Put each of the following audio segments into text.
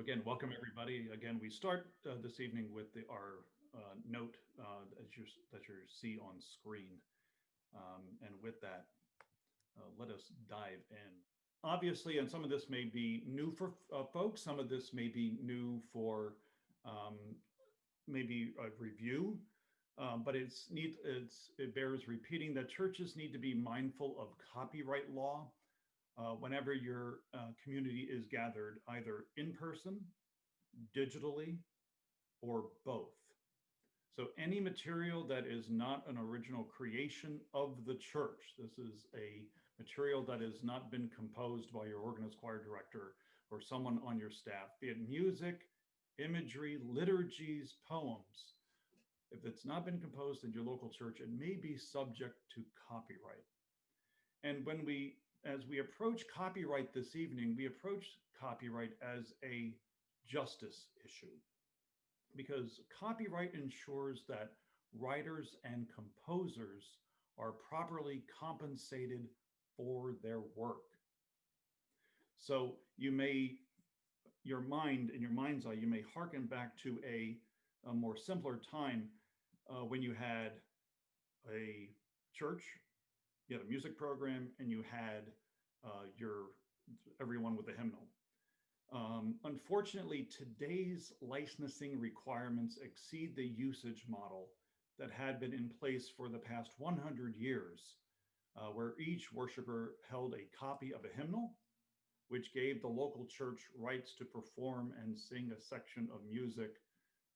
So again, welcome everybody. Again, we start uh, this evening with the, our uh, note uh, as you, that you see on screen. Um, and with that, uh, let us dive in. Obviously, and some of this may be new for uh, folks, some of this may be new for um, maybe a review, um, but it's neat, it's, it bears repeating that churches need to be mindful of copyright law uh, whenever your uh, community is gathered either in person, digitally, or both. So any material that is not an original creation of the church, this is a material that has not been composed by your organist choir director or someone on your staff, be it music, imagery, liturgies, poems. If it's not been composed in your local church, it may be subject to copyright. And when we, as we approach copyright this evening, we approach copyright as a justice issue because copyright ensures that writers and composers are properly compensated for their work. So you may, your mind, in your mind's eye, you may hearken back to a, a more simpler time uh, when you had a church, you had a music program, and you had uh, your everyone with a hymnal. Um, unfortunately, today's licensing requirements exceed the usage model that had been in place for the past 100 years, uh, where each worshiper held a copy of a hymnal, which gave the local church rights to perform and sing a section of music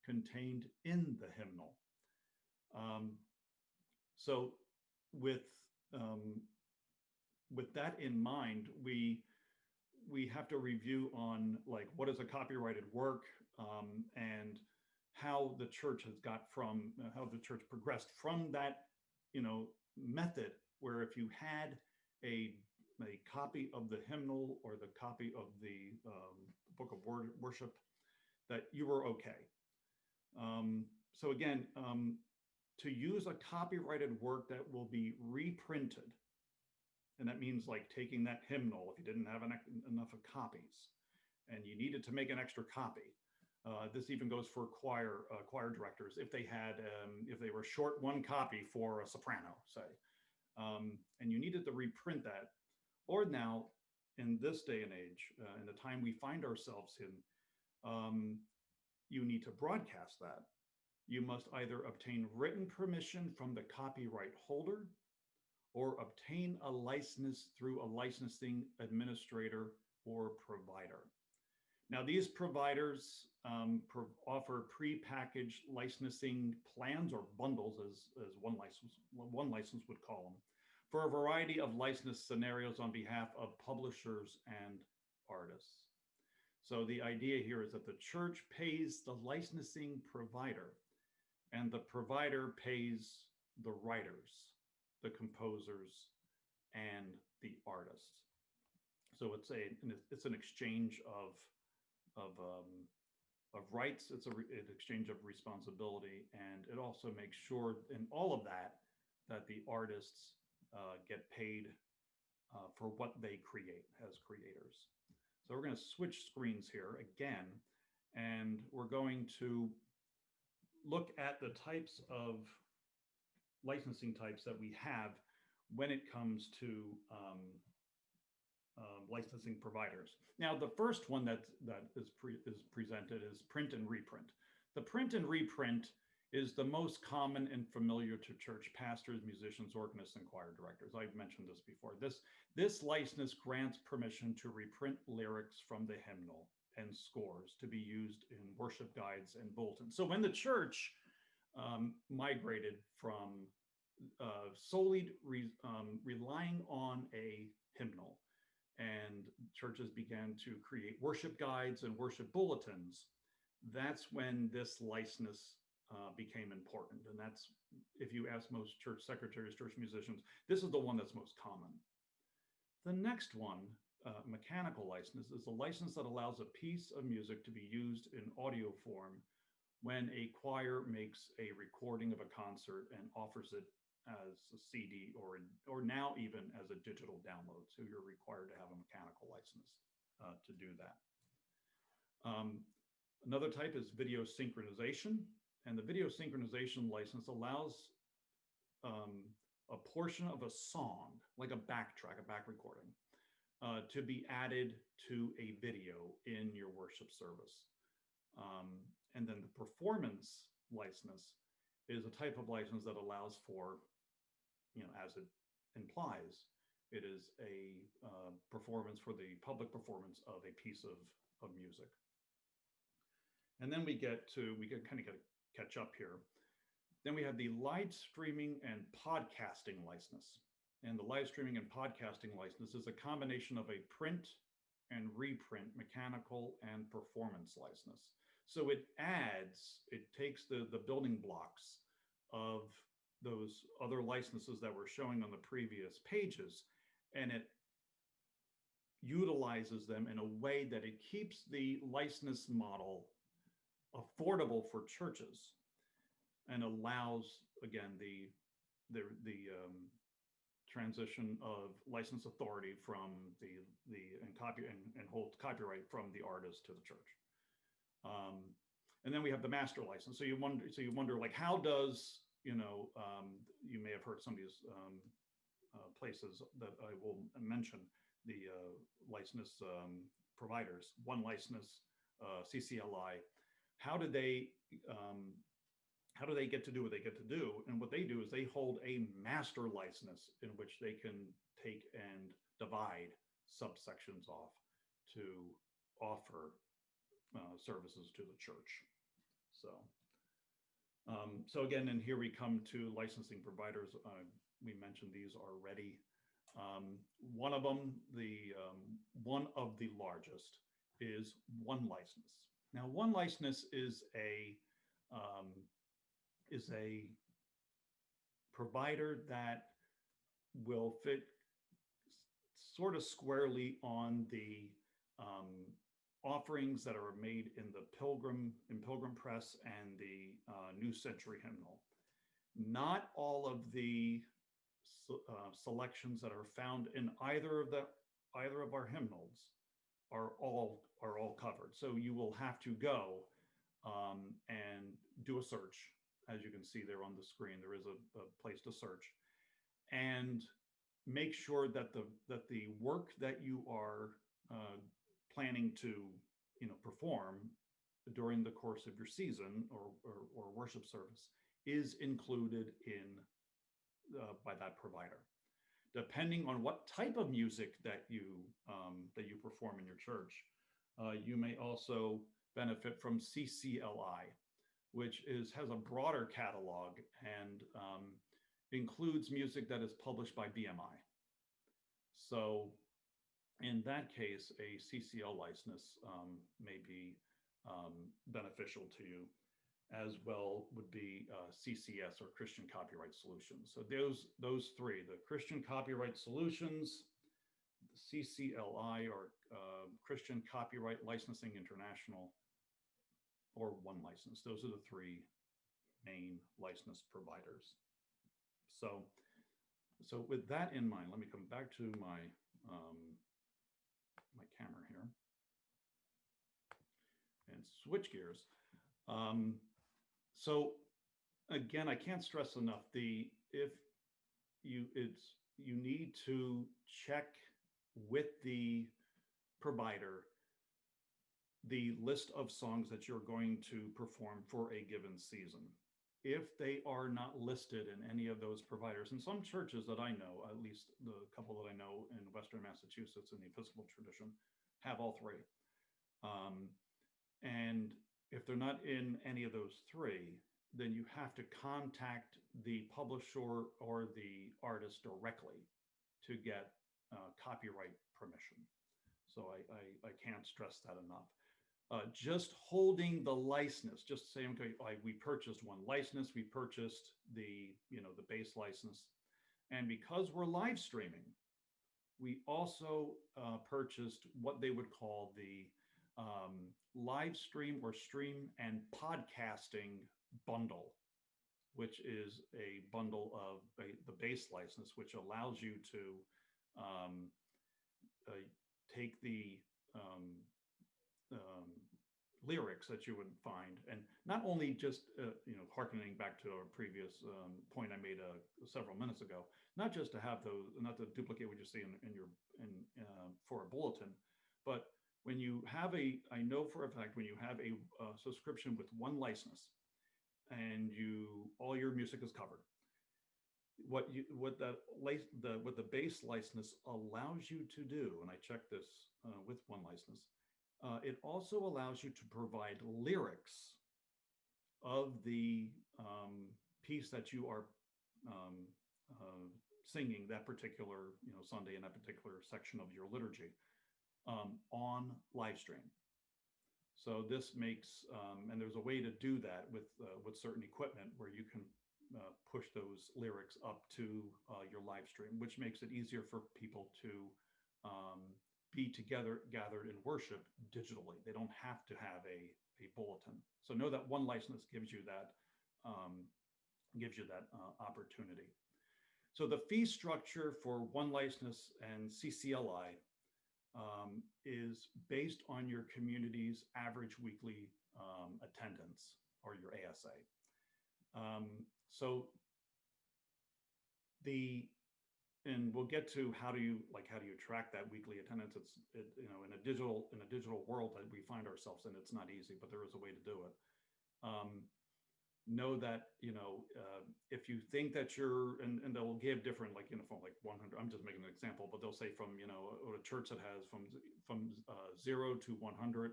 contained in the hymnal. Um, so with, um, with that in mind, we we have to review on like what is a copyrighted work um, and how the church has got from uh, how the church progressed from that you know method where if you had a a copy of the hymnal or the copy of the um, book of worship that you were okay. Um, so again um, to use a copyrighted work that will be reprinted. And that means like taking that hymnal, if you didn't have enough of copies and you needed to make an extra copy. Uh, this even goes for choir uh, choir directors if they had um, if they were short one copy for a soprano say. Um, and you needed to reprint that. Or now in this day and age uh, in the time we find ourselves in um, you need to broadcast that you must either obtain written permission from the copyright holder or obtain a license through a licensing administrator or provider. Now, these providers um, pro offer pre-packaged licensing plans or bundles, as, as one, license, one license would call them, for a variety of license scenarios on behalf of publishers and artists. So the idea here is that the church pays the licensing provider and the provider pays the writers the composers, and the artists. So it's a it's an exchange of of um, of rights. It's a an exchange of responsibility, and it also makes sure in all of that that the artists uh, get paid uh, for what they create as creators. So we're going to switch screens here again, and we're going to look at the types of licensing types that we have when it comes to um, um, licensing providers. Now, the first one that, that is, pre is presented is print and reprint. The print and reprint is the most common and familiar to church pastors, musicians, organists, and choir directors. I've mentioned this before. This, this license grants permission to reprint lyrics from the hymnal and scores to be used in worship guides and bulletins. So when the church um, migrated from uh, solely re, um, relying on a hymnal and churches began to create worship guides and worship bulletins, that's when this license uh, became important. And that's, if you ask most church secretaries, church musicians, this is the one that's most common. The next one, uh, mechanical license, is a license that allows a piece of music to be used in audio form when a choir makes a recording of a concert and offers it as a CD or, or now even as a digital download. So you're required to have a mechanical license uh, to do that. Um, another type is video synchronization. And the video synchronization license allows um, a portion of a song, like a backtrack, a back recording, uh, to be added to a video in your worship service. Um, and then the performance license is a type of license that allows for, you know, as it implies, it is a uh, performance for the public performance of a piece of, of music. And then we get to, we can kind of get catch up here. Then we have the live streaming and podcasting license. And the live streaming and podcasting license is a combination of a print and reprint mechanical and performance license. So it adds, it takes the, the building blocks of those other licenses that we're showing on the previous pages, and it utilizes them in a way that it keeps the license model affordable for churches and allows, again, the, the, the um, transition of license authority from the, the, and copy, and, and hold copyright from the artist to the church. Um, and then we have the master license. So you wonder, so you wonder like, how does, you know, um, you may have heard some of these um, uh, places that I will mention, the uh, license um, providers, one license, uh, CCLI, how do they um, how do they get to do what they get to do? And what they do is they hold a master license in which they can take and divide subsections off to offer uh, services to the church. So, um, so again, and here we come to licensing providers. Uh, we mentioned these already. Um, one of them, the um, one of the largest, is one license. Now, one license is a um, is a provider that will fit sort of squarely on the um, offerings that are made in the Pilgrim in Pilgrim Press and the uh, New Century Hymnal. Not all of the uh, selections that are found in either of the either of our hymnals are all are all covered. So you will have to go um, and do a search. As you can see there on the screen, there is a, a place to search. And make sure that the that the work that you are uh, planning to you know perform during the course of your season or, or, or worship service is included in uh, by that provider. Depending on what type of music that you um, that you perform in your church uh, you may also benefit from CCLI, which is has a broader catalog and um, includes music that is published by BMI. So in that case, a CCL license um, may be um, beneficial to you as well would be uh, CCS or Christian Copyright Solutions. So those, those three, the Christian Copyright Solutions, CCLI or uh, Christian Copyright Licensing International, or one license. Those are the three main license providers. So, so with that in mind, let me come back to my um, my camera here and switch gears. Um, so again, I can't stress enough the if you it's you need to check with the provider the list of songs that you're going to perform for a given season. If they are not listed in any of those providers, and some churches that I know, at least the couple that I know in Western Massachusetts in the Episcopal tradition, have all three. Um, and if they're not in any of those three, then you have to contact the publisher or the artist directly to get uh, copyright permission. So I, I, I, can't stress that enough. Uh, just holding the license, just saying, okay, I, we purchased one license, we purchased the, you know, the base license. And because we're live streaming, we also uh, purchased what they would call the um, live stream or stream and podcasting bundle, which is a bundle of the base license, which allows you to um, uh, take the um, um, lyrics that you would find, and not only just uh, you know harkening back to a previous um, point I made uh, several minutes ago, not just to have those, not to duplicate what you see in, in your in uh, for a bulletin, but when you have a, I know for a fact when you have a uh, subscription with one license, and you all your music is covered, what you what the the what the base license allows you to do, and I checked this uh, with one license, uh, it also allows you to provide lyrics of the um, piece that you are um, uh, singing that particular you know Sunday in that particular section of your liturgy um, on live stream. So this makes, um, and there's a way to do that with uh, with certain equipment where you can uh, push those lyrics up to uh, your live stream, which makes it easier for people to um, be together, gathered in worship digitally. They don't have to have a, a bulletin. So know that one license gives you that um, gives you that uh, opportunity. So the fee structure for one license and CCLI um, is based on your community's average weekly um, attendance or your ASA. Um, so the and we'll get to how do you like how do you track that weekly attendance? It's it, you know in a digital in a digital world that we find ourselves in it's not easy but there is a way to do it. Um, know that you know uh, if you think that you're and, and they'll give different like you know from like 100 i'm just making an example but they'll say from you know a, church that has from from uh, zero to 100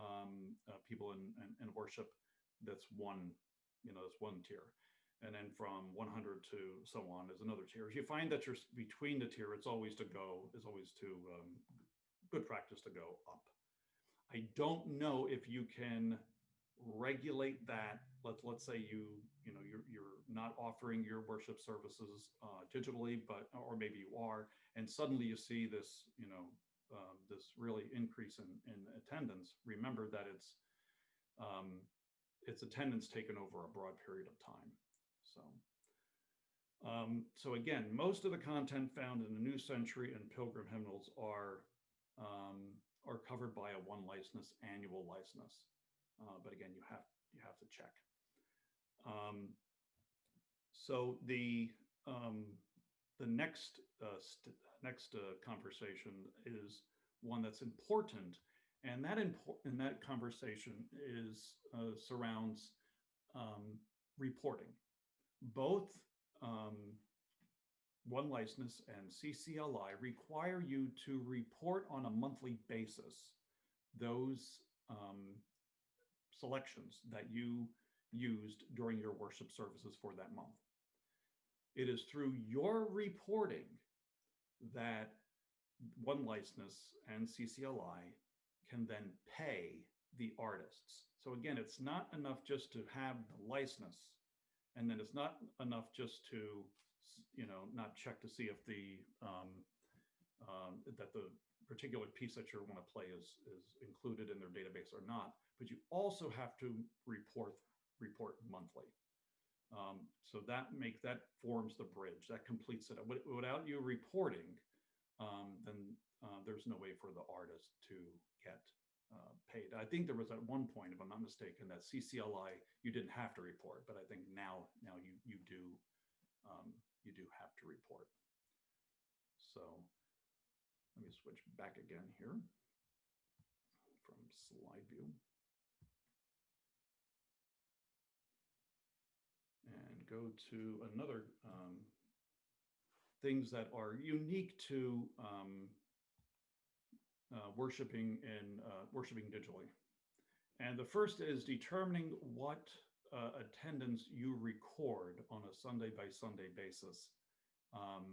um, uh, people in, in, in worship that's one you know that's one tier and then from 100 to so on is another tier. If you find that you're between the tier it's always to go is always to um, good practice to go up. I don't know if you can regulate that. Let's let's say you you know you're you're not offering your worship services uh, digitally but or maybe you are and suddenly you see this you know um, this really increase in, in attendance remember that it's um, it's attendance taken over a broad period of time so um, so again most of the content found in the new century and pilgrim hymnals are um, are covered by a one license annual license uh, but again, you have you have to check. Um, so the um, the next uh, next uh, conversation is one that's important, and that important that conversation is uh, surrounds um, reporting. Both um, one license and CCLI require you to report on a monthly basis those um, selections that you used during your worship services for that month. It is through your reporting that One License and CCLI can then pay the artists. So again, it's not enough just to have the license, and then it's not enough just to, you know, not check to see if the um, um, that the particular piece that you want to play is is included in their database or not but you also have to report report monthly. Um, so that make that forms the bridge that completes it. Without you reporting, um, then uh, there's no way for the artist to get uh, paid. I think there was at one point, if I'm not mistaken, that CCLI you didn't have to report, but I think now now you you do um, you do have to report. So let me switch back again here from slide view. And go to another um, things that are unique to um, uh, worshiping and uh, worshiping digitally. And the first is determining what uh, attendance you record on a Sunday by Sunday basis um,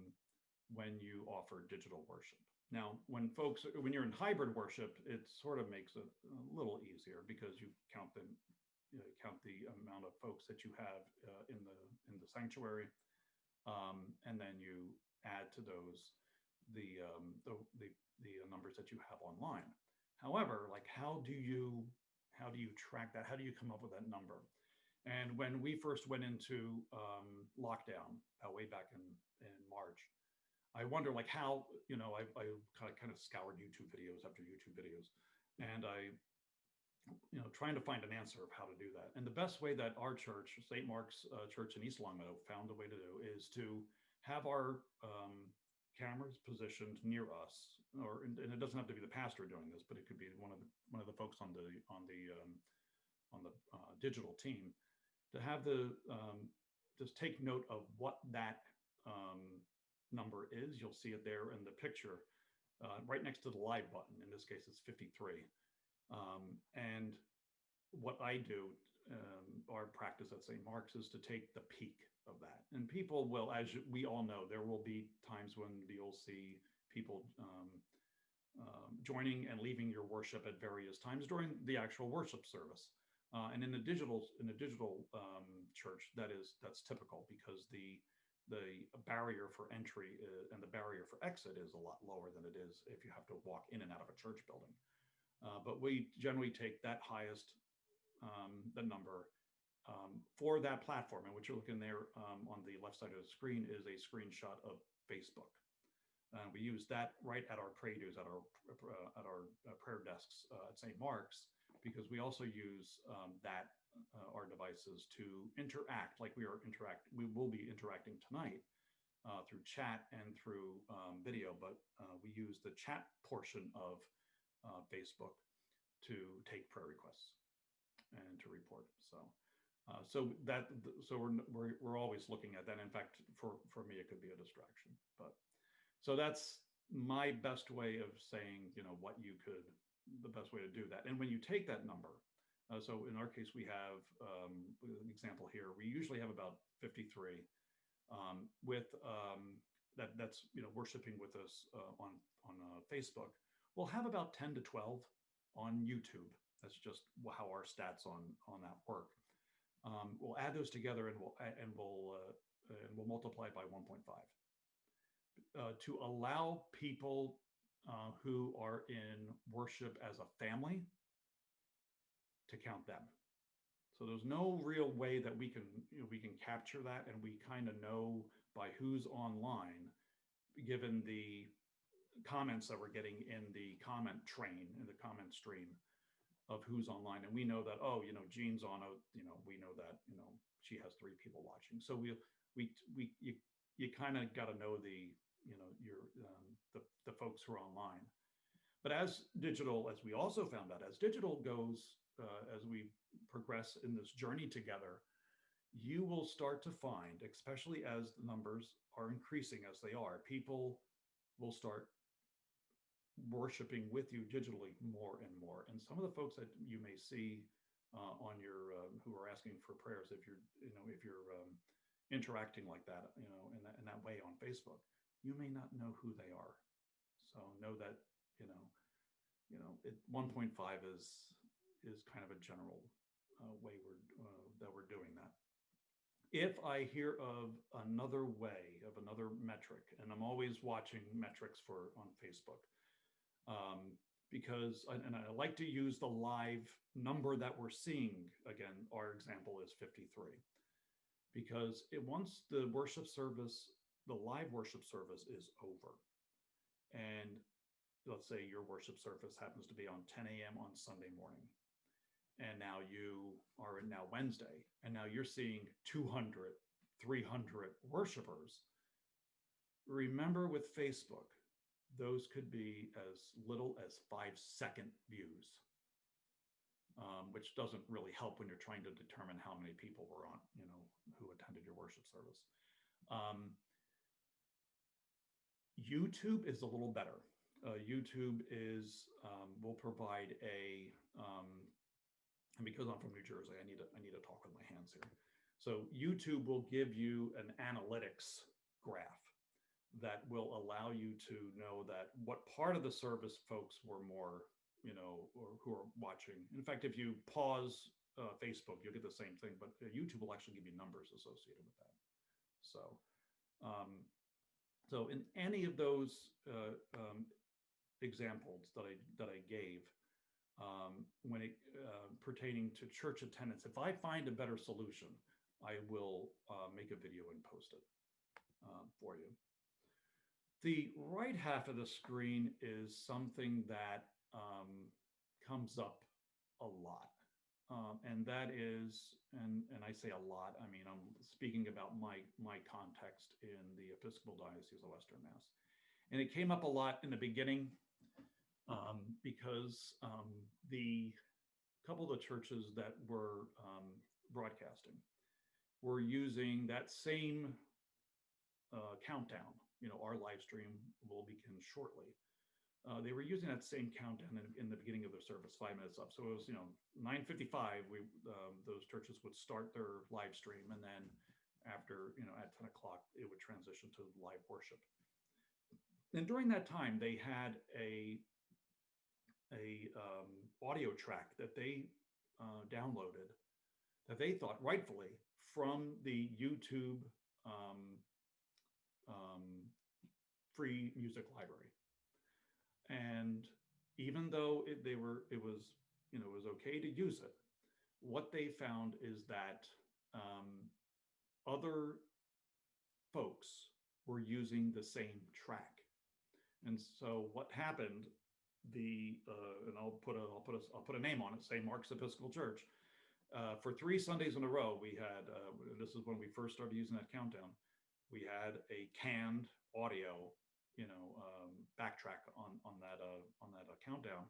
when you offer digital worship. Now, when folks, when you're in hybrid worship, it sort of makes it a little easier because you count them you know, count the amount of folks that you have uh, in the in the sanctuary, um, and then you add to those the, um, the the the numbers that you have online. However, like how do you how do you track that? How do you come up with that number? And when we first went into um, lockdown uh, way back in in March, I wonder like how you know I, I kind of kind of scoured YouTube videos after YouTube videos, and I you know, trying to find an answer of how to do that. And the best way that our church, St. Mark's uh, Church in East Longmeadow, found a way to do is to have our um, cameras positioned near us, or and, it doesn't have to be the pastor doing this, but it could be one of the one of the folks on the on the um, on the uh, digital team to have the um, just take note of what that um, number is. You'll see it there in the picture, uh, right next to the live button. In this case, it's 53. Um, and what I do, um, our practice at St. Mark's is to take the peak of that. And people will, as we all know, there will be times when you'll see people um, um, joining and leaving your worship at various times during the actual worship service. Uh, and in the digital in the digital um, church, that is that's typical because the the barrier for entry uh, and the barrier for exit is a lot lower than it is if you have to walk in and out of a church building. Uh, but we generally take that highest, um, the number um, for that platform. And what you're looking there um, on the left side of the screen is a screenshot of Facebook. Uh, we use that right at our pray at our uh, at our uh, prayer desks uh, at St. Mark's because we also use um, that uh, our devices to interact like we are interact. We will be interacting tonight through chat and through um, video, but we use the chat portion of uh, Facebook to take prayer requests and to report. So, uh, so that so we're, we're we're always looking at that. In fact, for for me, it could be a distraction. But so that's my best way of saying, you know, what you could the best way to do that. And when you take that number, uh, so in our case, we have um, an example here. We usually have about 53 um, with um, that. That's you know worshiping with us uh, on on uh, Facebook we'll have about 10 to 12 on YouTube. That's just how our stats on on that work. Um, we'll add those together and we'll and we'll uh, and we'll multiply by 1.5 uh, to allow people uh, who are in worship as a family to count them. So there's no real way that we can you know, we can capture that, and we kind of know by who's online, given the comments that we're getting in the comment train, in the comment stream of who's online. And we know that, oh, you know, Jean's on a, you know, we know that, you know, she has three people watching. So we, we, we, you, you kind of got to know the, you know, your, um, the, the folks who are online. But as digital, as we also found out, as digital goes, uh, as we progress in this journey together, you will start to find, especially as the numbers are increasing as they are, people will start worshiping with you digitally more and more. And some of the folks that you may see uh, on your um, who are asking for prayers, if you're you know if you're um, interacting like that, you know in that in that way on Facebook, you may not know who they are. So know that you know you know it 1.5 is is kind of a general uh, way we're uh, that we're doing that. If I hear of another way of another metric, and I'm always watching metrics for on Facebook, um, because, and I like to use the live number that we're seeing. Again, our example is 53. Because it once the worship service, the live worship service is over, and let's say your worship service happens to be on 10 a.m. on Sunday morning, and now you are now Wednesday, and now you're seeing 200, 300 worshipers. Remember with Facebook, those could be as little as five second views, um, which doesn't really help when you're trying to determine how many people were on, you know, who attended your worship service. Um, YouTube is a little better. Uh, YouTube is um, will provide a um, and because I'm from New Jersey, I need to I need to talk with my hands here. So YouTube will give you an analytics graph that will allow you to know that what part of the service folks were more, you know, or who are watching. In fact, if you pause uh, Facebook, you'll get the same thing, but uh, YouTube will actually give you numbers associated with that. So, um, so in any of those uh, um, examples that I that I gave, um, when it uh, pertaining to church attendance, if I find a better solution, I will uh, make a video and post it uh, for you. The right half of the screen is something that um, comes up a lot. Um, and that is, and, and I say a lot, I mean, I'm speaking about my, my context in the Episcopal Diocese of Western Mass. And it came up a lot in the beginning um, because um, the couple of the churches that were um, broadcasting were using that same uh, countdown. You know, our live stream will begin shortly. Uh, they were using that same countdown in, in, the beginning of their service, five minutes up. So it was, you know, 9:55. We um, those churches would start their live stream, and then after, you know, at 10 o'clock, it would transition to live worship. And during that time, they had a a um, audio track that they uh, downloaded that they thought rightfully from the YouTube um, um, free music library. And even though it, they were, it was, you know, it was okay to use it, what they found is that um, other folks were using the same track. And so what happened, the, uh, and I'll put a, I'll put a, I'll put a name on it, say Mark's Episcopal Church. Uh, for three Sundays in a row, we had, uh, this is when we first started using that countdown, we had a canned audio you know, um, backtrack on on that uh, on that uh, countdown,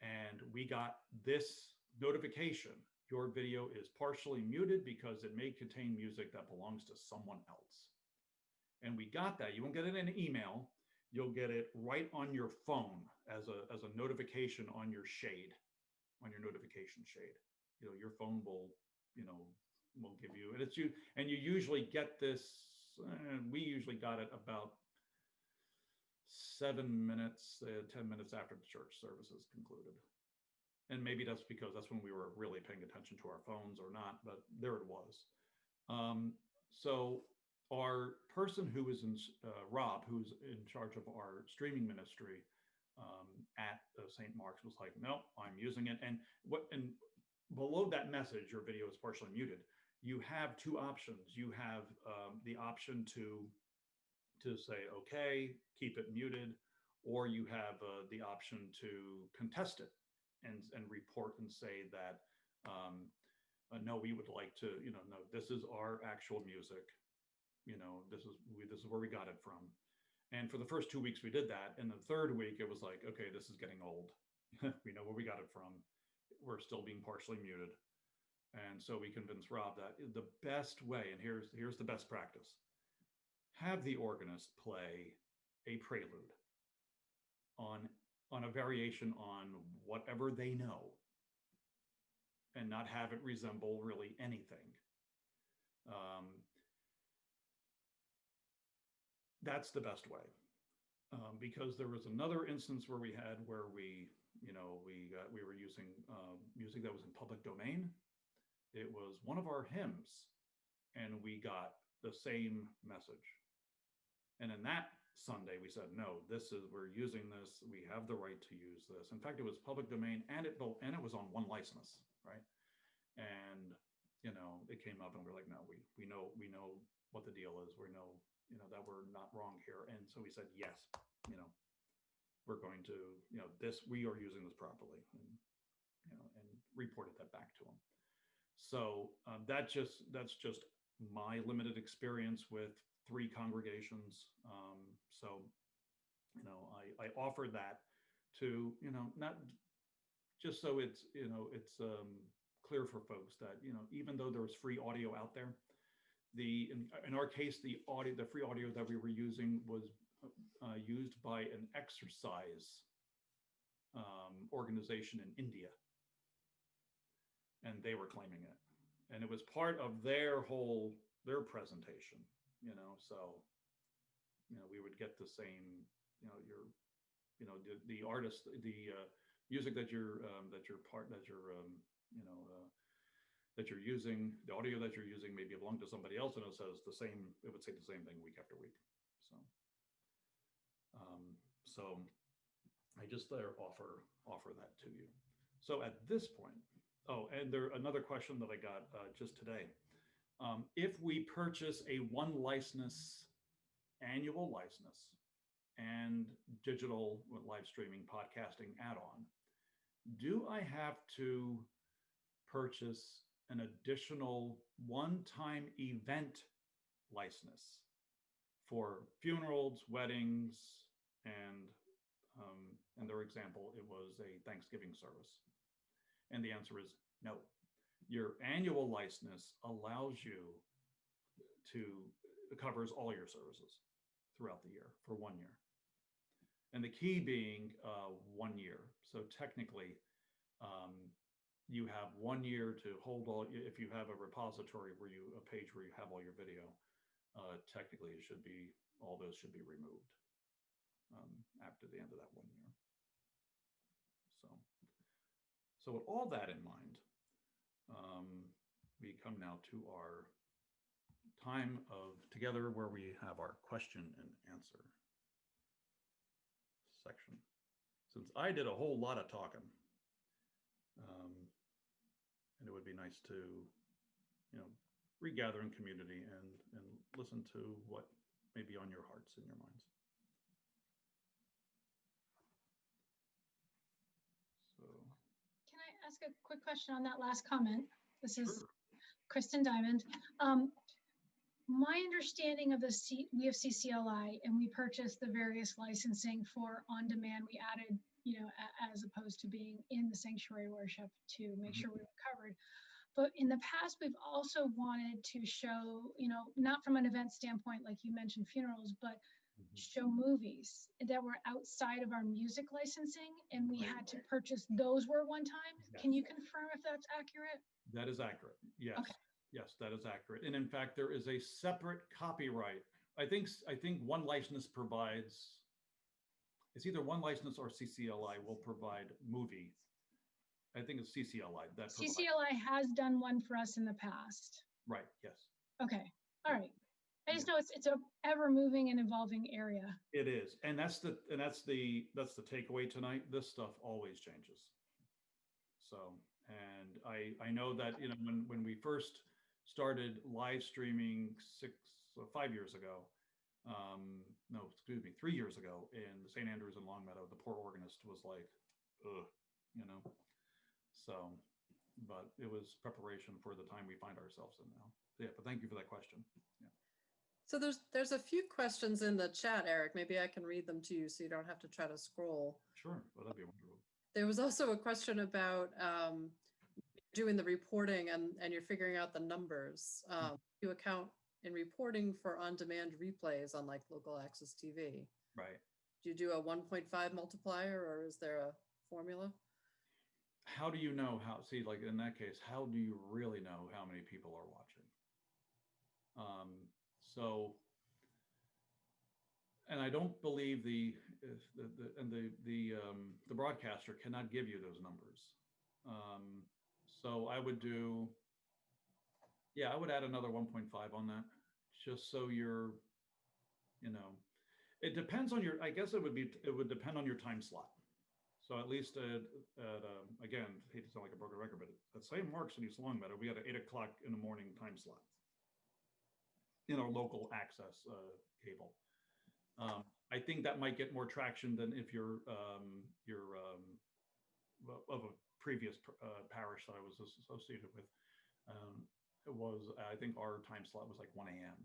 and we got this notification: your video is partially muted because it may contain music that belongs to someone else. And we got that. You won't get it in an email. You'll get it right on your phone as a as a notification on your shade, on your notification shade. You know, your phone will, you know, will give you, and it's you, and you usually get this. Uh, we usually got it about seven minutes, uh, 10 minutes after the church services concluded. And maybe that's because that's when we were really paying attention to our phones or not, but there it was. Um, so our person who is in, uh, Rob, who's in charge of our streaming ministry um, at uh, St. Mark's was like, no, I'm using it. And what, and below that message, your video is partially muted. You have two options. You have um, the option to to say, okay, keep it muted, or you have uh, the option to contest it and, and report and say that, um, uh, no, we would like to, you know, no, this is our actual music. You know, this is we, this is where we got it from. And for the first two weeks we did that. And the third week it was like, okay, this is getting old. we know where we got it from. We're still being partially muted. And so we convinced Rob that the best way, and here's here's the best practice have the organist play a prelude on on a variation on whatever they know and not have it resemble really anything. Um, that's the best way. Um, because there was another instance where we had where we, you know, we got, we were using uh, music that was in public domain. It was one of our hymns, and we got the same message. And in that Sunday, we said, no, this is, we're using this. We have the right to use this. In fact, it was public domain and it, and it was on one license, right? And, you know, it came up and we're like, no, we, we know, we know what the deal is. We know, you know, that we're not wrong here. And so we said, yes, you know, we're going to, you know, this, we are using this properly and, you know, and reported that back to them. So um, that just, that's just my limited experience with three congregations. Um, so, you know, I, I offer that to, you know, not just so it's, you know, it's um, clear for folks that, you know, even though there's free audio out there, the, in, in our case, the audio, the free audio that we were using was uh, used by an exercise um, organization in India. And they were claiming it. And it was part of their whole, their presentation you know, so, you know, we would get the same, you know, your, you know, the, the artist, the uh, music that you're, um, that you're part, that you're, um, you know, uh, that you're using, the audio that you're using maybe belong to somebody else and it says the same, it would say the same thing week after week. So, um, so I just there offer, offer that to you. So at this point, oh, and there, another question that I got uh, just today. Um, if we purchase a one license annual license and digital live streaming podcasting add-on, do I have to purchase an additional one-time event license for funerals, weddings, and um, in their example, it was a Thanksgiving service. And the answer is no. Your annual license allows you to covers all your services throughout the year for one year. And the key being uh, one year. So technically, um, you have one year to hold all, if you have a repository where you, a page where you have all your video, uh, technically it should be, all those should be removed um, after the end of that one year. So, so with all that in mind, um, we come now to our time of together where we have our question and answer section. Since I did a whole lot of talking, um, and it would be nice to, you know, regather in community and, and listen to what may be on your hearts and your minds. So, Can I ask a quick question on that last comment? This is sure. Kristen Diamond. Um, my understanding of the C, we have CCLI and we purchased the various licensing for on-demand. We added, you know, as opposed to being in the sanctuary worship to make Mhm. sure we were covered. But in the past, we've also wanted to show, you know, not from an event standpoint, like you mentioned funerals, but Mhm. show movies that were outside of our music licensing and we Right. had to purchase those were one time. Can you confirm if that's accurate? That is accurate. Yes. Okay. Yes, that is accurate. And in fact, there is a separate copyright. I think, I think one license provides, it's either one license or CCLI will provide movie. I think it's CCLI that. provides- CCLI has done one for us in the past. Right, yes, Okay, all right. I just know it's, it's a ever moving and evolving area. it is. And that's the, and that's the, that's the takeaway tonight. This stuff always changes. So, and I, I know that, you know, when, when we first started live streaming six, uh, five years ago, um, no, excuse me, three years ago in the St. Andrews and Longmeadow, the poor organist was like, ugh, you know? So, but it was preparation for the time we find ourselves in now. Yeah, but thank you for that question. Yeah. So there's, there's a few questions in the chat, Eric. Maybe I can read them to you so you don't have to try to scroll. Sure, well, that'd be wonderful. There was also a question about um, doing the reporting and, and you're figuring out the numbers. Um, You account in reporting for on-demand replays on like local access TV. Right. Do you do a 1.5 multiplier or is there a formula? how do you know how see like in that case how do you really know how many people are watching um so and i don't believe the the, the and the the um the broadcaster cannot give you those numbers um so i would do yeah i would add another 1.5 on that just so you're you know it depends on your i guess it would be it would depend on your time slot so at least at, at um, again, hate to sound like a broken record, but at St. Mark's in East Longmeadow, we had an eight o'clock in the morning time slot in our local access uh, cable. Um, I think that might get more traction than if you're um, you're um, of a previous uh, parish that I was associated with. Um, it was I think our time slot was like 1 a.m.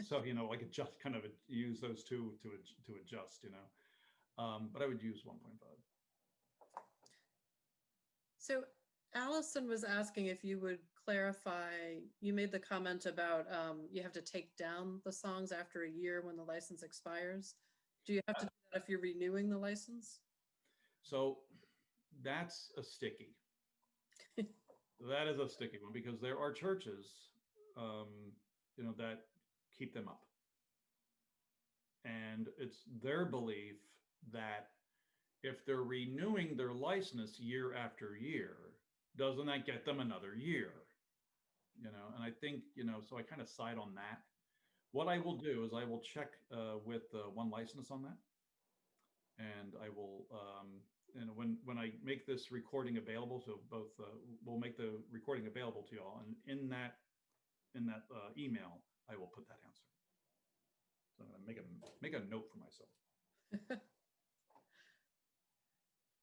So you know, like it just kind of use those two to to adjust, you know. Um, but I would use 1.5. So Allison was asking if you would clarify, you made the comment about um, you have to take down the songs after a year when the license expires. Do you have to do that if you're renewing the license? So that's a sticky. that is a sticky one because there are churches, um, you know, that keep them up. And it's their belief that if they're renewing their license year after year, doesn't that get them another year? You know, and I think, you know, so I kind of side on that. What I will do is I will check uh, with uh, one license on that. And I will, um, and when, when I make this recording available, so both, uh, we'll make the recording available to y'all and in that, in that uh, email, I will put that answer. So I'm gonna make a, make a note for myself.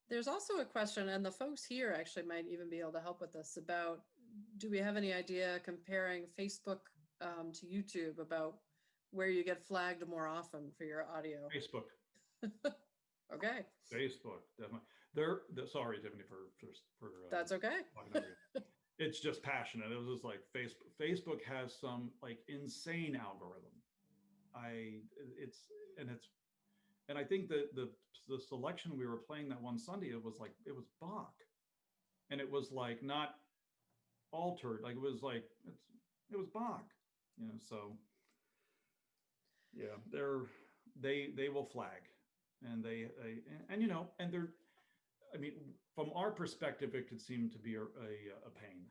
There's also a question, and the folks here actually might even be able to help with this about, do we have any idea comparing Facebook um, to YouTube about where you get flagged more often for your audio? Facebook, Okay, Facebook, definitely. They're, the sorry, Tiffany, for, for, for. uh, that's okay. talking over you. It's just passionate. It was just like Facebook, Facebook has some like insane algorithm. I, it's, and it's, and I think that the, the selection we were playing that one Sunday, it was like, it was Bach. And it was like not altered, like it was like, it's, it was Bach, you know, so. Yeah, they're, they, they will flag and they, they, and, and you know, and they're, I mean, from our perspective, it could seem to be a, a, a pain,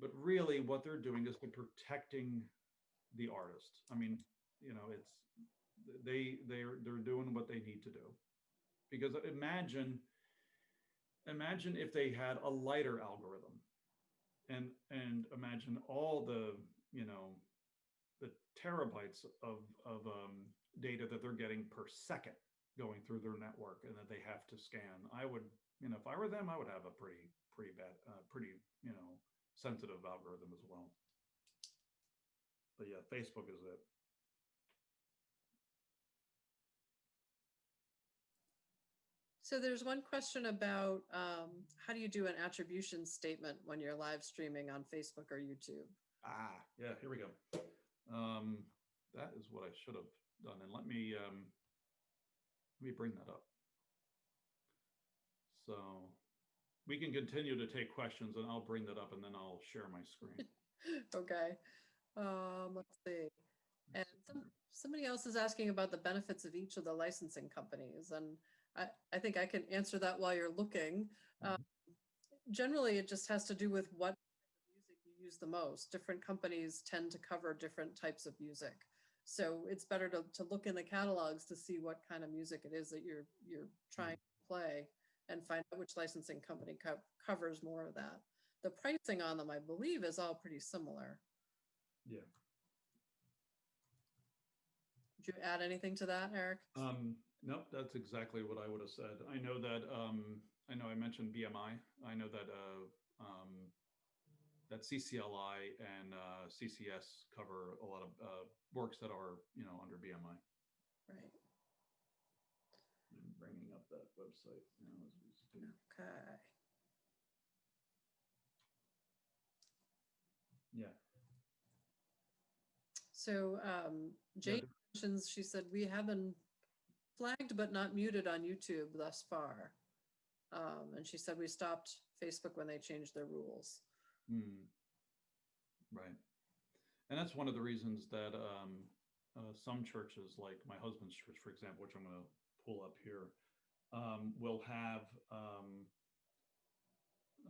but really what they're doing is they're protecting the artist. I mean, you know, it's, they, they're, they're doing what they need to do. Because imagine, imagine if they had a lighter algorithm and, and imagine all the, you know, the terabytes of, of um, data that they're getting per second going through their network and that they have to scan. I would, you know, if I were them, I would have a pretty, pretty bad, uh, pretty, you know, sensitive algorithm as well. But yeah, Facebook is it. So there's one question about um, how do you do an attribution statement when you're live streaming on Facebook or YouTube? Ah, yeah, here we go. Um, that is what I should have done. And let me, um, let me bring that up. So we can continue to take questions and I'll bring that up and then I'll share my screen. Okay, um, let's see. And some, somebody else is asking about the benefits of each of the licensing companies, and I, I think I can answer that while you're looking. Um, Generally, it just has to do with what music you use the most. Different companies tend to cover different types of music. So it's better to, to look in the catalogs to see what kind of music it is that you're, you're trying to play and find out which licensing company co- covers more of that. The pricing on them, I believe, is all pretty similar. Yeah. Did you add anything to that, Eric? Um, nope, that's exactly what I would have said. I know that, um, I know I mentioned BMI. I know that, uh, um, that CCLI and, uh, CCS cover a lot of, uh, works that are, you know, under BMI. Right. I'm bringing up that website now as we speak. Okay. Yeah. So um, Yeah, mentions, she said, we have been flagged but not muted on YouTube thus far. Um, and she said we stopped Facebook when they changed their rules. Hmm. Right. And that's one of the reasons that um, uh, some churches, like my husband's church, for example, which I'm going to pull up here, um, will have um,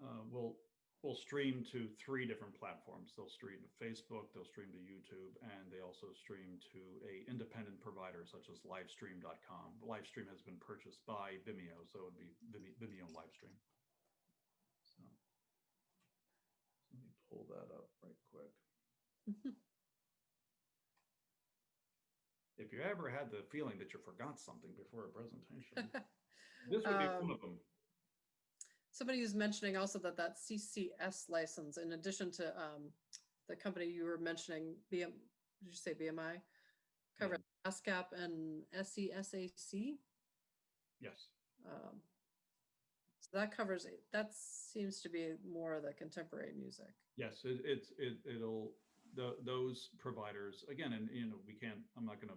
uh, will will stream to three different platforms. They'll stream to Facebook, they'll stream to YouTube, and they also stream to a independent provider such as Livestream.com. Livestream has been purchased by Vimeo, so it would be Vime- Vimeo Livestream. So let me pull that up right quick. If you ever had the feeling that you forgot something before a presentation, this would be one Um, of them. Somebody was mentioning also that that CCS license, in addition to um, the company you were mentioning, BM, did you say BMI? Cover ASCAP and SESAC. Yes. Um, So that covers, that seems to be more of the contemporary music. Yes, it, it's, it, it'll, the, those providers, again, and, you know, we can't, I'm not gonna,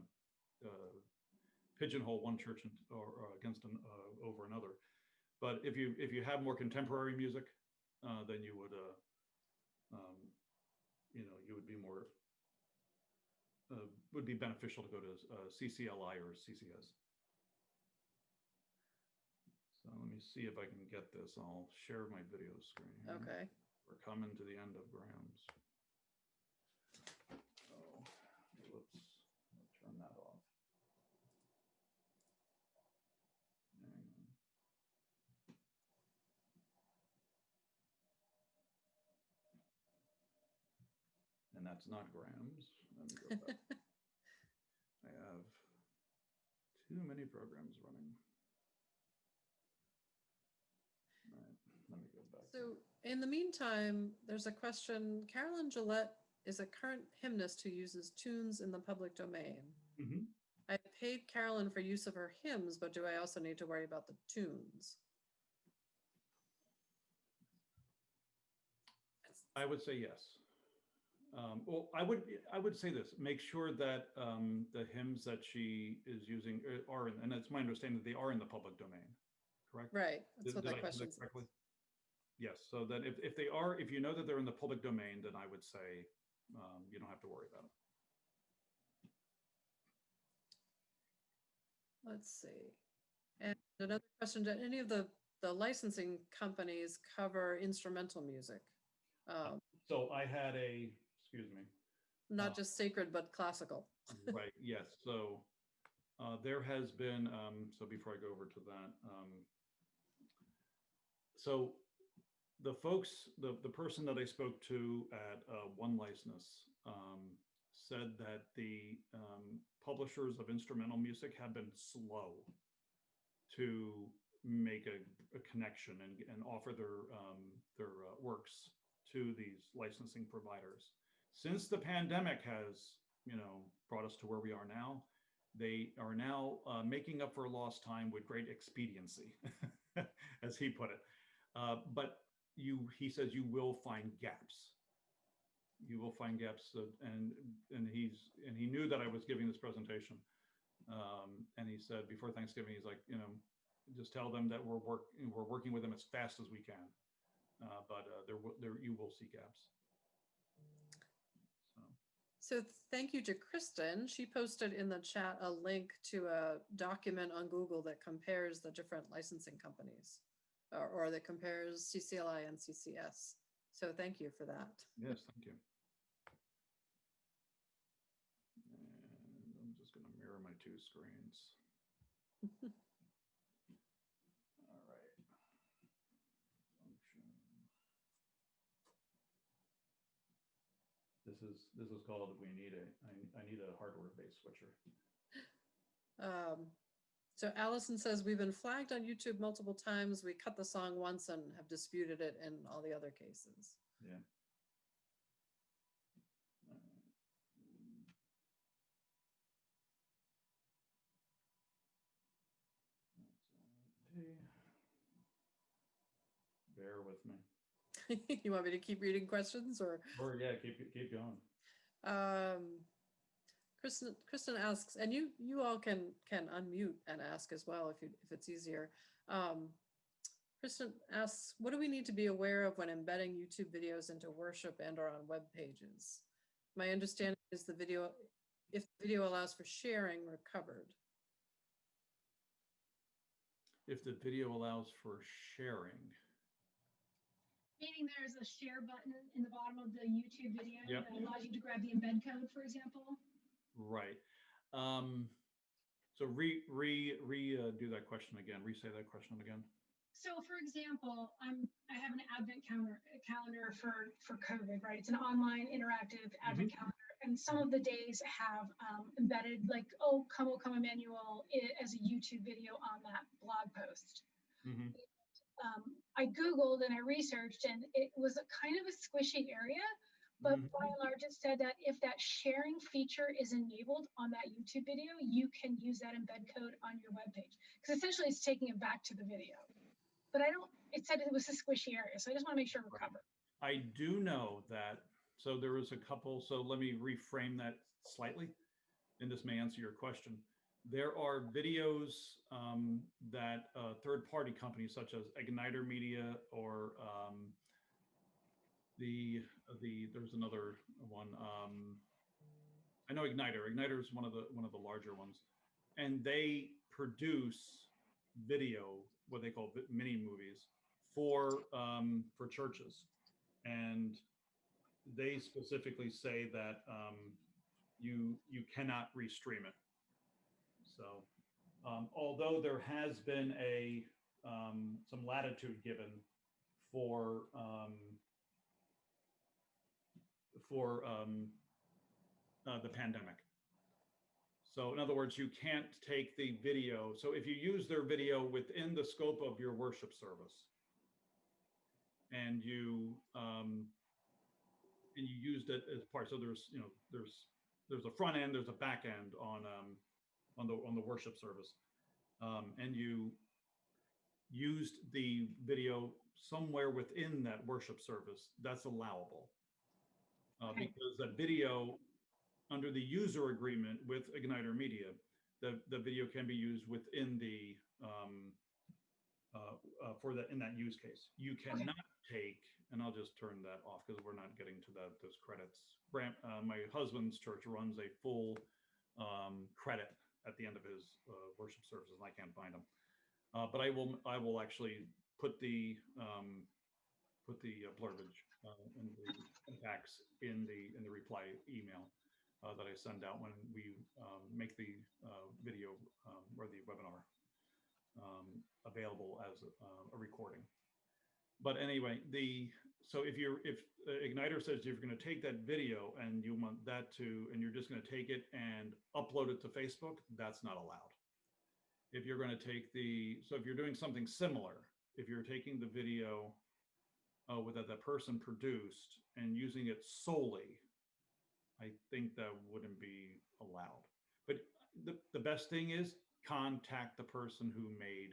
uh, pigeonhole one church and- or, or against, an- uh, over another. But if you, if you have more contemporary music, uh, then you would, uh, um, you know, you would be more, uh, would be beneficial to go to, uh, CCLI or CCS. So let me see if I can get this. I'll share my video screen. Okay. We're coming to the end of Graham's. Oh, whoops, I'll turn that off. Hang on. And that's not grams. Let me go back. I have too many programs running. All right, let me go back. So in the meantime, there's a question. Carolyn Gillette is a current hymnist who uses tunes in the public domain. Mhm. I paid Carolyn for use of her hymns, but do I also need to worry about the tunes? I would say yes. Um, well, I would, I would say this, make sure that, um, the hymns that she is using uh, are, in- and it's my understanding that they are in the public domain, correct? Right, that's Did- what did that question correctly? Yes, so that if, if they are, if you know that they're in the public domain, then I would say, um, you don't have to worry about it. Let's see. And another question, do any of the, the licensing companies cover instrumental music? Um, So I had a, excuse me, Not Uh, just sacred, but classical. right, yes, so uh, there has been, um, so before I go over to that, um, so the folks, the, the person that I spoke to at uh, One License um, said that the um, publishers of instrumental music have been slow to make a, a connection and, and offer their, um, their uh, works to these licensing providers. Since the pandemic has, you know, brought us to where we are now, they are now uh, making up for lost time with great expediency, as he put it. Uh, but you, he says, you will find gaps. You will find gaps, uh, and and he's and he knew that I was giving this presentation, um, and he said before Thanksgiving, he's like, you know, just tell them that we're work we're working with them as fast as we can, uh, but uh, there there you will see gaps. So. Thank you to Kristen. She posted in the chat a link to a document on Google that compares the different licensing companies or, or that compares CCLI and CCS. So thank you for that. Yes, thank you. And I'm just going to mirror my two screens. All right. Function. This is, this is called, we need a, I, I need a hardware-based switcher. Um, so Allison says, we've been flagged on YouTube multiple times. We cut the song once and have disputed it in all the other cases. Yeah. Bear with me. you want me to keep reading questions or? Or yeah, keep keep going. Um, Kristen, Kristen asks, and you, you all can, can unmute and ask as well if you, if it's easier. Um, Kristen asks, what do we need to be aware of when embedding YouTube videos into worship and or on web pages? My understanding is the video, if the video allows for sharing, we're covered. If the video allows for sharing, Meaning there's a share button in the bottom of the YouTube video Yep. that allows you to grab the embed code, for example. right? Um, so re re re uh, do that question again. Re-say that question again. So for example, I'm, I have an advent calendar, calendar for, for COVID, right? It's an online interactive advent calendar. And some of the days have um, embedded like, oh, come, oh, come Emmanuel i- as a YouTube video on that blog post. Mhm. Um, I Googled and I researched and it was a kind of a squishy area, but Mhm. by and large, it said that if that sharing feature is enabled on that YouTube video, you can use that embed code on your webpage. Because essentially it's taking it back to the video. But I don't, it said it was a squishy area, so I just want to make sure we're covered. I do know that, so there was a couple, so let me reframe that slightly, and this may answer your question. There are videos um, that uh, third-party companies such as Igniter Media or um, the, the, there's another one. um, I know Igniter, Igniter is one of the, one of the larger ones. And they produce video, what they call mini movies for, um, for churches. And they specifically say that um, you you cannot restream it. So, um, although there has been a um, some latitude given for um, for um, uh, the pandemic. So, in other words, you can't take the video. So, if you use their video within the scope of your worship service, and you um, and you used it as part. So there's you know there's there's a front end, there's a back end on um, on the on the worship service, um, and you used the video somewhere within that worship service. That's allowable uh, Okay. because that video under the user agreement with Igniter Media, the the video can be used within the um, uh, uh, for that in that use case. You cannot take, and I'll just turn that off because we're not getting to that those credits. Brant, uh, my husband's church runs a full um, credit at the end of his uh, worship services, and I can't find them. Uh, but I will I will actually put the um, put the uh, blurbage uh, and the impacts in the in the reply email uh, that I send out when we um, make the uh, video um, or the webinar um, available as a, uh, a recording. But anyway, the so if you're if uh, Igniter says you're going to take that video and you want that to and you're just going to take it and upload it to Facebook, that's not allowed. If you're going to take the so if you're doing something similar, if you're taking the video uh, with that that person produced and using it solely, I think that wouldn't be allowed. But the, the best thing is contact the person who made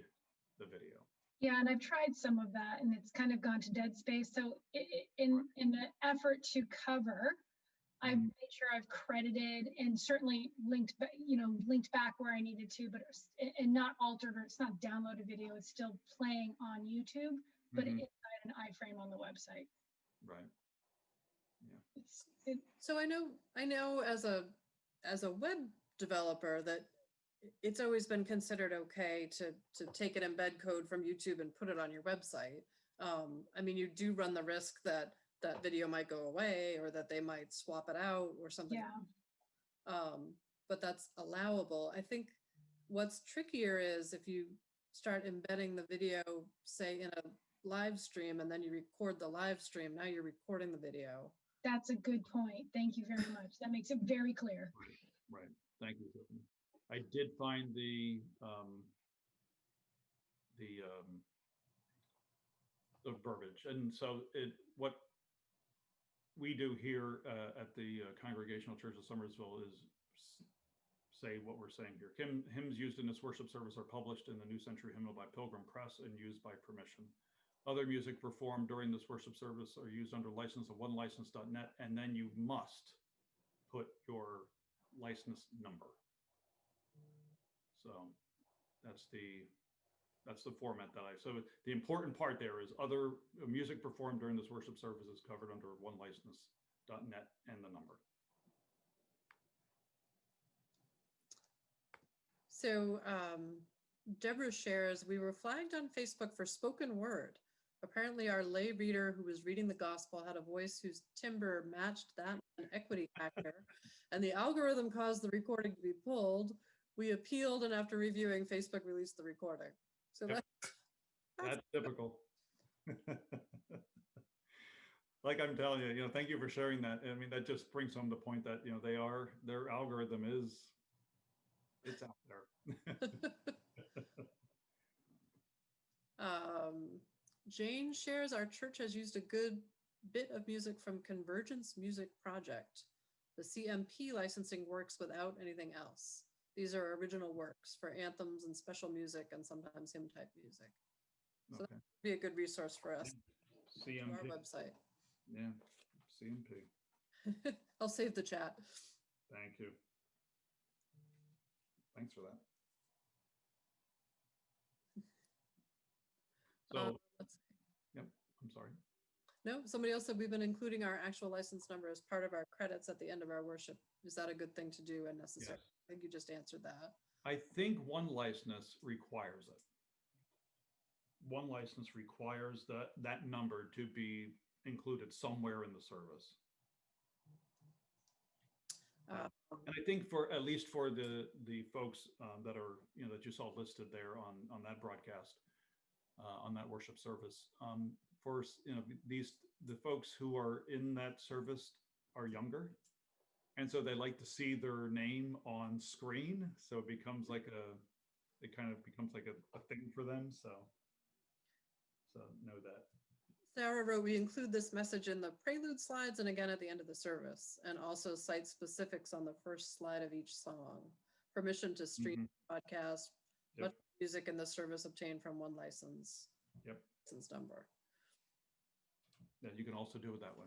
the video. Yeah, and I've tried some of that and it's kind of gone to dead space. So i- i- in, in an effort to cover, I've Mhm. made sure I've credited and certainly linked, ba- you know, linked back where I needed to, but it's- and not altered or it's not downloaded video. It's still playing on YouTube, but Mhm. inside an iframe on the website. Right. It's, it, So I know, I know as a, as a web developer that i- it's always been considered okay to, to take an embed code from YouTube and put it on your website. Um, I mean, you do run the risk that that video might go away or that they might swap it out or something. yeah, Um, but that's allowable. I think what's trickier is if you start embedding the video, say in a live stream, and then you record the live stream, now you're recording the video. that's a good point. Thank you very much. That makes it very clear. Right. Thank you. Tiffany. I did find the um, the um, the verbiage, and so it what we do here uh, at the uh, Congregational Church of Somersville is say what we're saying here. Hymn, hymns used in this worship service are published in the New Century Hymnal by Pilgrim Press and used by permission. Other music performed during this worship service are used under license of onelicense.net, and then you must put your license number. That's the that's the format that I so the important part there is other uh, music performed during this worship service is covered under onelicense.net and the number. So um, Deborah shares, we were flagged on Facebook for spoken word. Apparently our lay reader who was reading the gospel had a voice whose timbre matched that an equity factor. and the algorithm caused the recording to be pulled. We appealed and after reviewing, Facebook released the recording. So Yep. that's, typical. like I'm telling you, you know, thank you for sharing that. I mean, that just brings home the point that, you know, they are, their algorithm is, it's out there. Um, Jane shares our church has used a good bit of music from Convergence Music Project. The CMP licensing works without anything else. These are original works for anthems and special music and sometimes hymn type music. So Okay. Be a good resource for us to our website. yeah, CMP. I'll save the chat. Thank you. Thanks for that. So, Um, let's see. I'm sorry. No, somebody else said we've been including our actual license number as part of our credits at the end of our worship. Is that a good thing to do and necessary? Yes. I think you just answered that. I think one license requires it. One license requires that, that number to be included somewhere in the service. Um, And I think for, at least for the, the folks um, that are, you know, that you saw listed there on, on that broadcast, uh, on that worship service, um, for, you know, these, the folks who are in that service are younger. And so they like to see their name on screen. So it becomes like a, it kind of becomes like a, a thing for them. So, so know that. Sarah wrote, we include this message in the prelude slides and again at the end of the service, and also cite specifics on the first slide of each song. Permission to stream mm-hmm. podcast, Yep. much music in the service obtained from one license. Yep. License number. Yeah, you can also do it that way.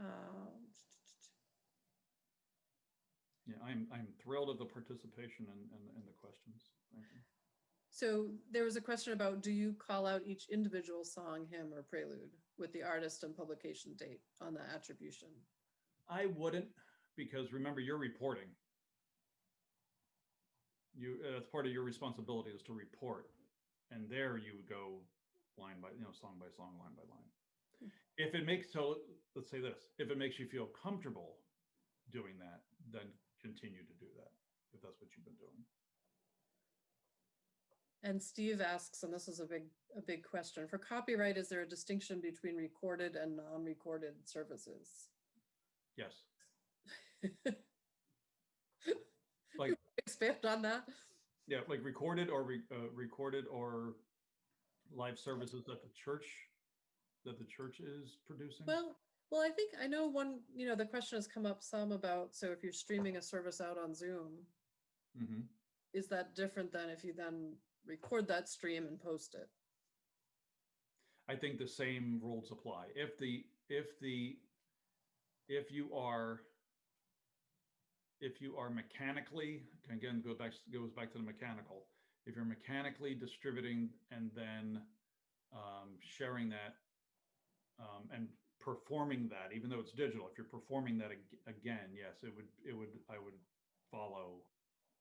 Um, Yeah, I'm, I'm thrilled of the participation and, and, and the questions. Thank you. So there was a question about, do you call out each individual song, hymn, or prelude with the artist and publication date on the attribution? I wouldn't, because remember, you're reporting. You, uh, it's part of your responsibility is to report. And there you would go line by, you know, song by song, line by line. If it makes, so let's say this, if it makes you feel comfortable doing that, then continue to do that, if that's what you've been doing. And Steve asks, and this is a big, a big question, for copyright, is there a distinction between recorded and non-recorded services? Yes, Like- Expand on that? yeah, like recorded or re, uh, recorded or live services that the church, that the church is producing? Well, well, I think, I know one, you know, the question has come up some about, so if you're streaming a service out on Zoom, Mhm. is that different than if you then record that stream and post it? I think the same rules apply. If the, if the, if you are, if you are mechanically, again, go back, goes back to the mechanical. If you're mechanically distributing and then um, sharing that um, and performing that, even though it's digital, if you're performing that ag- again, yes, it would, it would, I would follow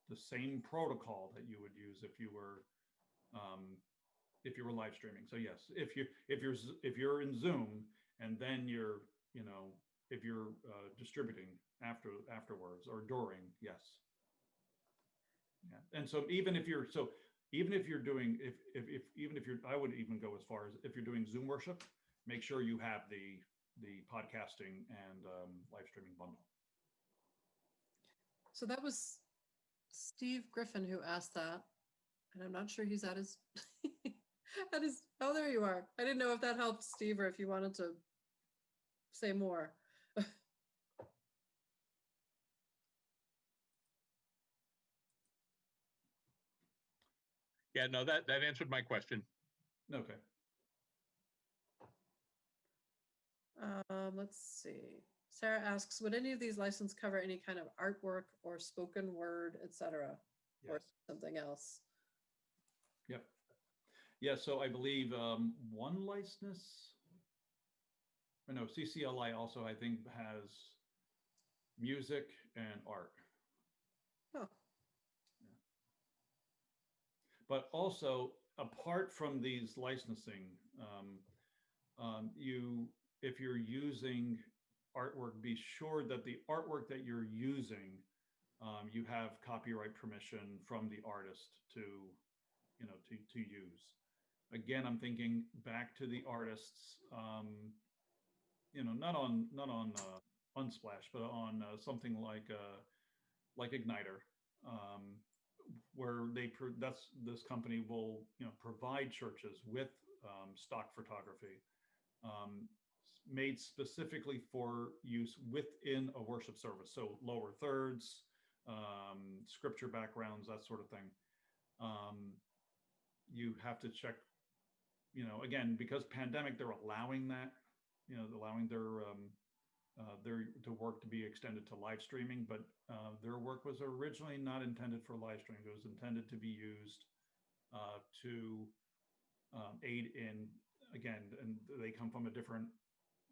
the same protocol that you would use if you were um, if you were live streaming. So yes, if you if you're if you're in Zoom and then you're you know if you're uh, distributing after afterwards or during, yes. Yeah, and so even if you're so even if you're doing if if, if even if you're I would even go as far as if you're doing Zoom worship, make sure you have the the podcasting and um, live streaming bundle. So that was Steve Griffin who asked that. And I'm not sure he's at his, at his, oh, there you are. I didn't know if that helped Steve or if you wanted to say more. Yeah, no, that, that answered my question. Okay. Um, let's see. Sarah asks, would any of these license cover any kind of artwork or spoken word, etc., or Yes. something else? Yep. Yeah, so I believe um, one license, or no, CCLI also, I think, has music and art. Oh, But also, apart from these licensing, um, um, you, if you're using artwork, be sure that the artwork that you're using, um, you have copyright permission from the artist to, you know, to, to use. Again, I'm thinking back to the artists, um, you know, not on, not on uh, Unsplash, but on uh, something like, uh, like Igniter. Um, where they that's this company will you know provide churches with um, stock photography um, made specifically for use within a worship service. So lower thirds um, scripture backgrounds that sort of thing. Um, you have to check you know again because pandemic they're allowing that you know allowing their um, uh, their to work to be extended to live streaming, but uh, their work was originally not intended for live streaming. It was intended to be used uh, to um, aid in again, and they come from a different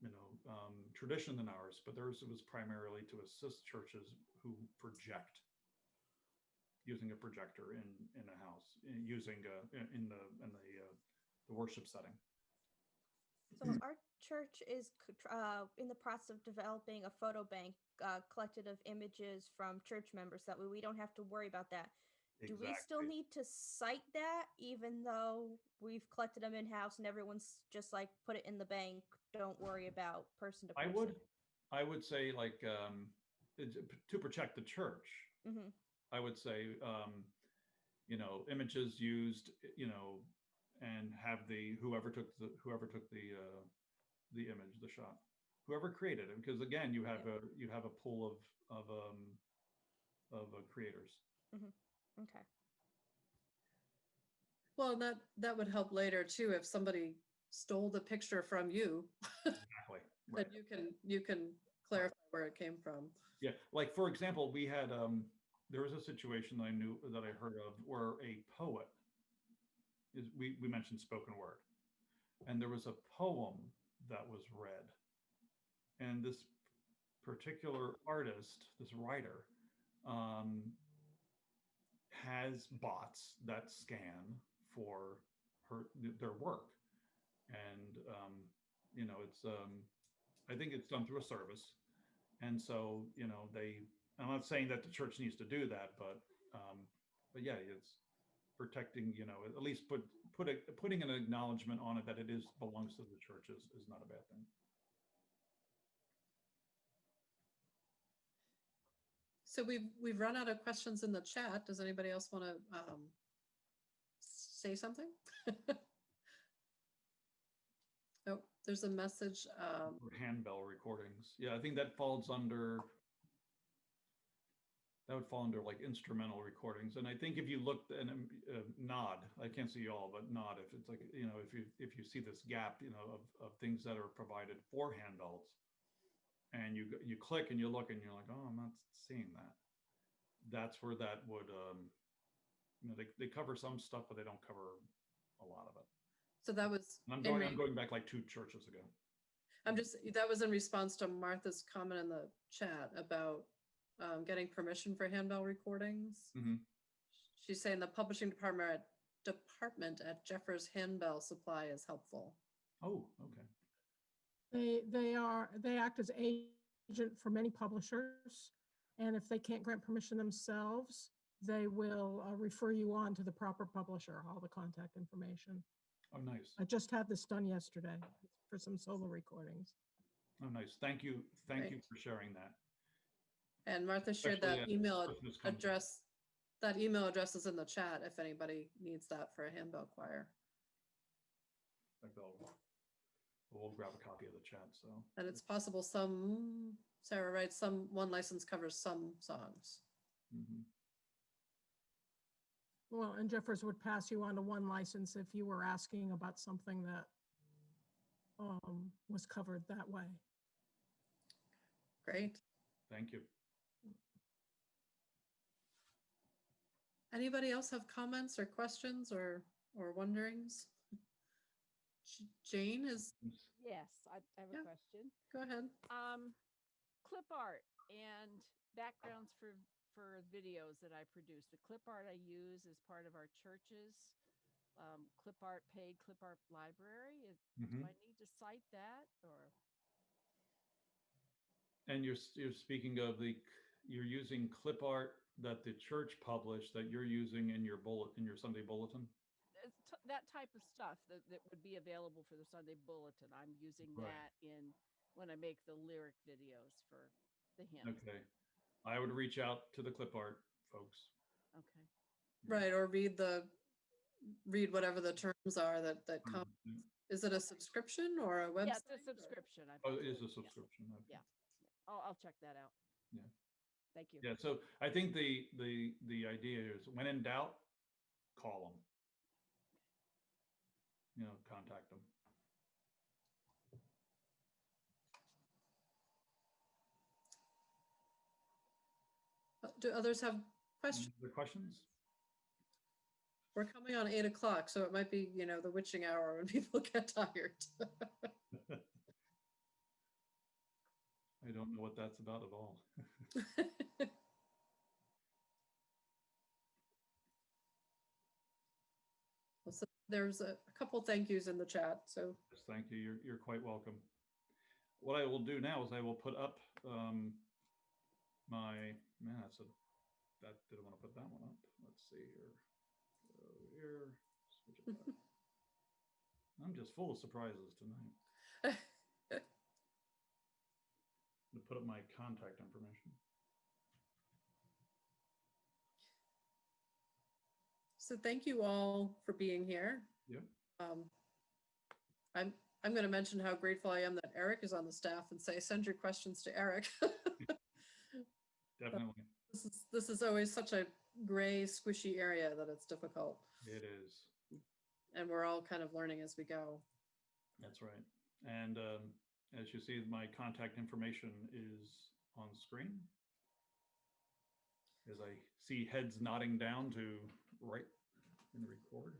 you know um, tradition than ours, but theirs was primarily to assist churches who project using a projector in in a house, using uh, in- in the in the uh, the worship setting. So our church is uh, in the process of developing a photo bank uh, collected of images from church members. That way, we don't have to worry about that. Do we still need to cite that, even though we've collected them in house and everyone's just like put it in the bank? Don't worry about person to person? I would, I would say like um, to protect the church. hmm I would say, um, you know, images used, you know, and have the, whoever took the, whoever took the, uh, the image, the shot, whoever created it, because again, you have a, you have a pool of, of, um, of uh, creators. Okay. Well, and that, that would help later too, if somebody stole the picture from you, Exactly. then you can, you can clarify where it came from. Yeah, like for example, we had um there was a situation that I knew that I heard of where a poet is we we mentioned spoken word. And there was a poem that was read. And this particular artist, this writer, um has bots that scan for her their work. And um you know, it's um I think it's done through a service. And so, you know, they, I'm not saying that the church needs to do that, but, um, but yeah, it's protecting, you know, at least put, put a, putting an acknowledgement on it that it is, belongs to the church is, is not a bad thing. So we've, we've run out of questions in the chat. Does anybody else want to um, say something? Oh, there's a message. um, handbell recordings. Yeah, I think that falls under, that would fall under like instrumental recordings. And I think if you look and um, uh, nod, I can't see you all, but nod if it's like, you know, if you, if you see this gap, you know, of, of things that are provided for handouts, and you, you click and you look and you're like, oh, I'm not seeing that. That's where that would, um, you know, they, they cover some stuff, but they don't cover a lot of it. So that was, And I'm going, I'm going back like two churches ago. I'm just, that was in response to Martha's comment in the chat about um, getting permission for handbell recordings. Mhm. She's saying the publishing department at department at Jeffers Handbell Supply is helpful. Oh, okay. They, they are, they act as agent for many publishers. And if they can't grant permission themselves, they will uh, refer you on to the proper publisher, all the contact information. Oh, nice. I just had this done yesterday for some solo recordings. Oh, nice. Thank you. Thank you for sharing that. And Martha shared Especially that as email Christmas comes. address, that email address is in the chat if anybody needs that for a handbell choir. In fact, I'll- We'll grab a copy of the chat, so. And it's possible some, Sarah writes, some, one license covers some songs. mhm. Well, and Jeffers would pass you on to one license if you were asking about something that um, was covered that way. Great. Thank you. Anybody else have comments or questions or, or wonderings? Jane is, Yes, I I have Yeah. a question. go ahead. Um, clip art and backgrounds for, for videos that I produce. The clip art I use is part of our church's um, clip art paid clip art library. Is- Do Mhm. I need to cite that or? And you're, you're speaking of the, you're using clip art that the church published that you're using in your bullet, in your Sunday bulletin? t- That type of stuff that, that would be available for the Sunday Bulletin. I'm using Right. that in, when I make the lyric videos for the hymns. Okay. I would reach out to the clip art folks. Okay. Right, or read the, read whatever the terms are that, that come. Mhm. Is it a subscription or a website? Yeah, it's a subscription. I Oh, it believe. is a Yeah. subscription. okay. Yeah. I'll, I'll check that out. Yeah. Thank you. Yeah, so I think the, the, the idea is when in doubt, call them. You know, contact them. Uh, Do others have questions? Other questions? We're coming on eight o'clock, so it might be, you know, the witching hour when people get tired. I don't know what that's about at all. Well, so There's a a couple thank yous in the chat, so Yes, Thank you. You're, you're quite welcome. What I will do now is I will put up um, my, man, that's a, that, didn't want to put that one up. Let's see here. Go here, switch it back. I'm just full of surprises tonight. To put up my contact information. So thank you all for being here. Yep. Um, I'm, I'm going to mention how grateful I am that Eric is on the staff and say, send your questions to Eric. Definitely, This is, this is always such a gray, squishy area that it's difficult. it is. And we're all kind of learning as we go. That's right. And um, as you see, my contact information is on screen. As I see heads nodding down to right and record.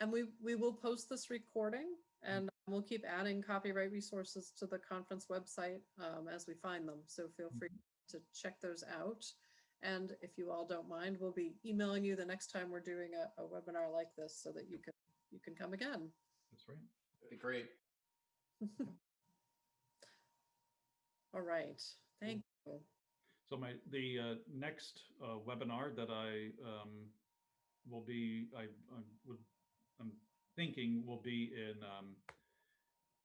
And we, we will post this recording and we'll keep adding copyright resources to the conference website um, as we find them. So feel free to check those out. And if you all don't mind, we'll be emailing you the next time we're doing a, a webinar like this so that you can, you can come again. That's right. That'd be great. All right, thank you. So my, the uh, next uh, webinar that I um, will be, I I would, I'm thinking will be in, um,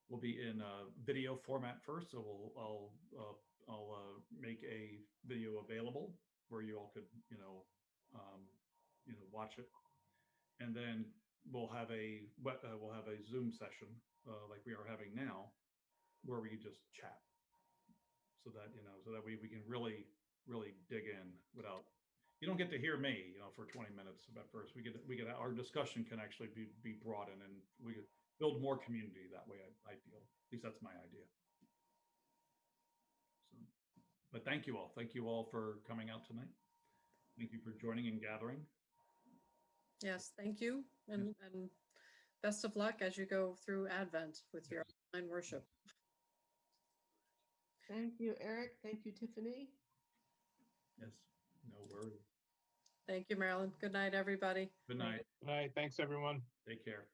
will be in uh, video format first. So we'll, I'll, uh, I'll uh, make a video available where you all could, you know, um, you know, watch it. And then we'll have a, uh, we'll have a Zoom session uh, like we are having now, where we can just chat. So that you know so that we, we can really really dig in without you don't get to hear me you know for 20 minutes at first. We get we get our discussion can actually be be broadened and we could build more community that way i, I feel. At least that's my idea. So but thank you all. Thank you all for coming out tonight. Thank you for joining and gathering Yes, thank you. And, and best of luck as you go through Advent with your online worship. Thank you, Eric. Thank you, Tiffany. yes no worries Thank you, Marilyn. Good night, everybody. good night Good night. Thanks, everyone. take care